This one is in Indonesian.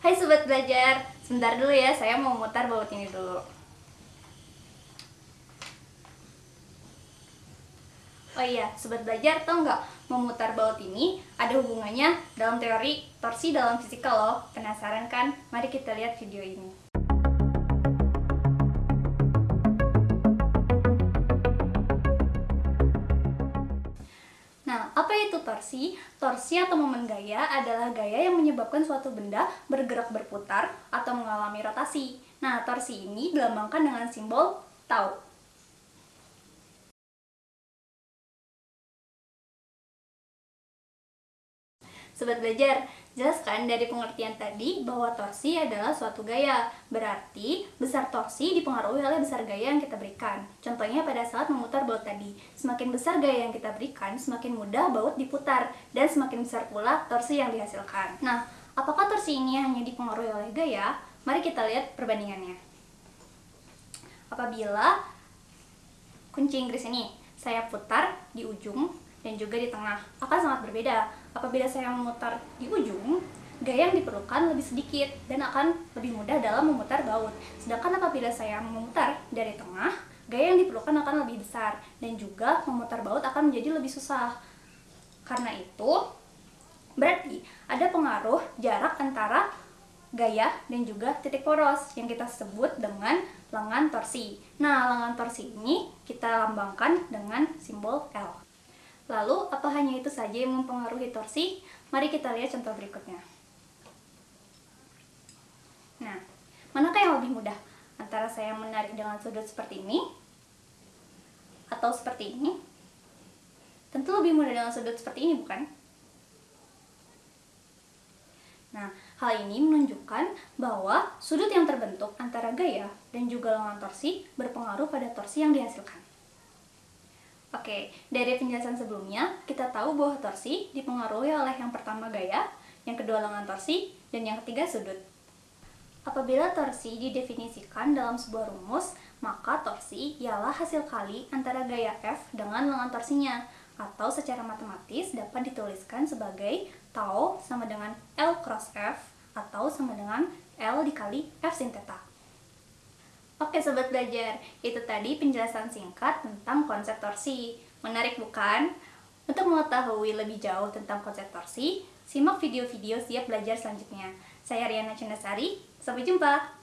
Hai Sobat Belajar, sebentar dulu ya, saya mau mutar baut ini dulu. Oh iya, Sobat Belajar tau nggak memutar baut ini ada hubungannya dalam teori torsi dalam fisika loh. Penasaran kan? Mari kita lihat video ini. Itu torsi? Torsi atau momen gaya adalah gaya yang menyebabkan suatu benda bergerak berputar atau mengalami rotasi. Nah, torsi ini dilambangkan dengan simbol tau. Sobat belajar, jelaskan dari pengertian tadi bahwa torsi adalah suatu gaya. Berarti, besar torsi dipengaruhi oleh besar gaya yang kita berikan. Contohnya pada saat memutar baut tadi. Semakin besar gaya yang kita berikan, semakin mudah baut diputar. Dan semakin besar pula torsi yang dihasilkan. Nah, apakah torsi ini hanya dipengaruhi oleh gaya? Mari kita lihat perbandingannya. Apabila kunci Inggris ini saya putar di ujung dan juga di tengah akan sangat berbeda. Apabila saya memutar di ujung, gaya yang diperlukan lebih sedikit dan akan lebih mudah dalam memutar baut. Sedangkan apabila saya memutar dari tengah, gaya yang diperlukan akan lebih besar dan juga memutar baut akan menjadi lebih susah. Karena itu, berarti ada pengaruh jarak antara gaya dan juga titik poros yang kita sebut dengan lengan torsi. Nah, lengan torsi ini kita lambangkan dengan simbol L. Lalu, apa hanya itu saja yang mempengaruhi torsi? Mari kita lihat contoh berikutnya. Nah, manakah yang lebih mudah? Antara saya menarik dengan sudut seperti ini atau seperti ini? Tentu lebih mudah dengan sudut seperti ini, bukan? Nah, hal ini menunjukkan bahwa sudut yang terbentuk antara gaya dan juga lengan torsi berpengaruh pada torsi yang dihasilkan. Oke, dari penjelasan sebelumnya, kita tahu bahwa torsi dipengaruhi oleh yang pertama gaya, yang kedua lengan torsi, dan yang ketiga sudut. Apabila torsi didefinisikan dalam sebuah rumus, maka torsi ialah hasil kali antara gaya F dengan lengan torsinya, atau secara matematis dapat dituliskan sebagai tau sama dengan L cross F, atau sama dengan L dikali F sin theta. Oke sobat belajar, itu tadi penjelasan singkat tentang konsep torsi. Menarik bukan? Untuk mengetahui lebih jauh tentang konsep torsi, simak video-video siap belajar selanjutnya. Saya Riana Cendasari, sampai jumpa!